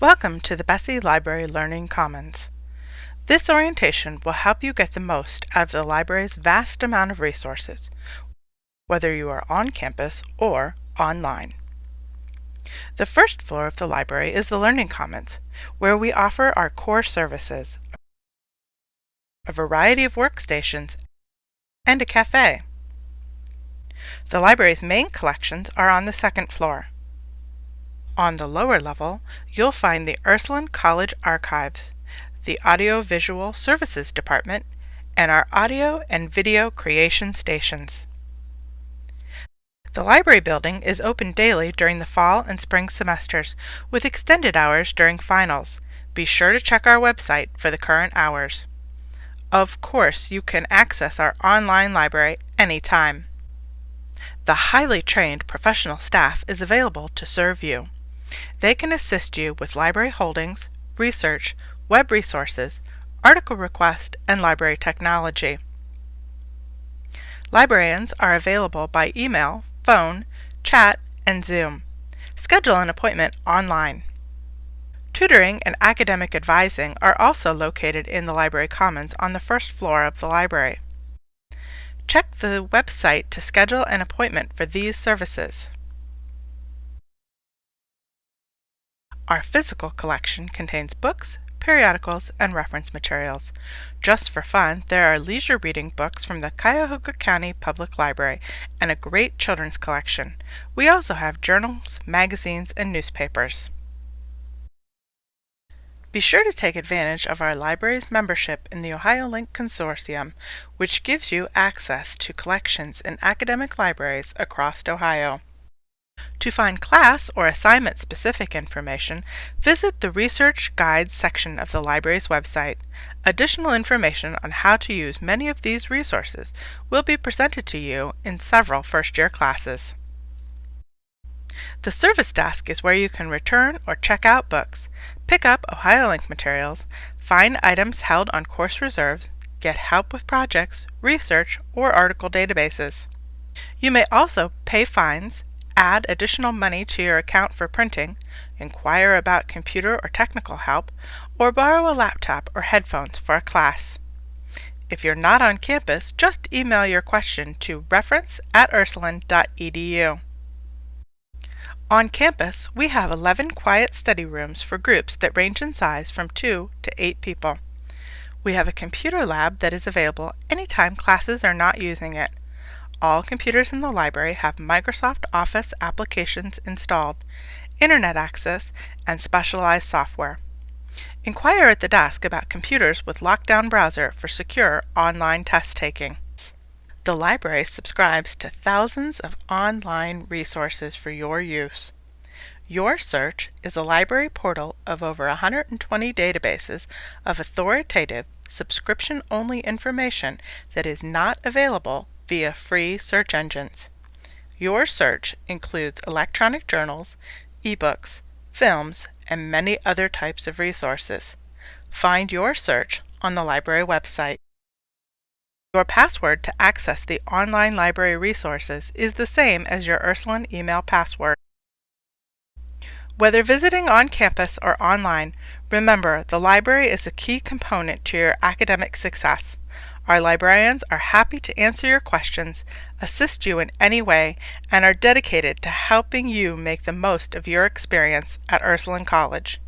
Welcome to the Besse Library Learning Commons. This orientation will help you get the most out of the library's vast amount of resources, whether you are on campus or online. The first floor of the library is the Learning Commons, where we offer our core services, a variety of workstations, and a cafe. The library's main collections are on the second floor. On the lower level, you'll find the Ursuline College Archives, the Audiovisual Services Department, and our audio and video creation stations. The library building is open daily during the fall and spring semesters, with extended hours during finals. Be sure to check our website for the current hours. Of course, you can access our online library anytime. The highly trained professional staff is available to serve you. They can assist you with library holdings, research, web resources, article request, and library technology. Librarians are available by email, phone, chat, and Zoom. Schedule an appointment online. Tutoring and academic advising are also located in the Library Commons on the first floor of the library. Check the website to schedule an appointment for these services. Our physical collection contains books, periodicals, and reference materials. Just for fun, there are leisure reading books from the Cuyahoga County Public Library and a great children's collection. We also have journals, magazines, and newspapers. Be sure to take advantage of our library's membership in the OhioLink Consortium, which gives you access to collections in academic libraries across Ohio. To find class or assignment specific information, visit the Research Guides section of the library's website. Additional information on how to use many of these resources will be presented to you in several first-year classes. The service desk is where you can return or check out books, pick up OhioLink materials, find items held on course reserves, get help with projects, research, or article databases. You may also pay fines, add additional money to your account for printing, inquire about computer or technical help, or borrow a laptop or headphones for a class. If you're not on campus, just email your question to reference at ursuline.edu. On campus, we have 11 quiet study rooms for groups that range in size from 2 to 8 people. We have a computer lab that is available anytime classes are not using it. All computers in the library have Microsoft Office applications installed, internet access, and specialized software. Inquire at the desk about computers with Lockdown Browser for secure online test taking. The library subscribes to thousands of online resources for your use. Your Search is a library portal of over 120 databases of authoritative, subscription-only information that is not available via free search engines. Your search includes electronic journals, ebooks, films, and many other types of resources. Find your search on the library website. Your password to access the online library resources is the same as your Ursuline email password. Whether visiting on campus or online, remember the library is a key component to your academic success. Our librarians are happy to answer your questions, assist you in any way, and are dedicated to helping you make the most of your experience at Ursuline College.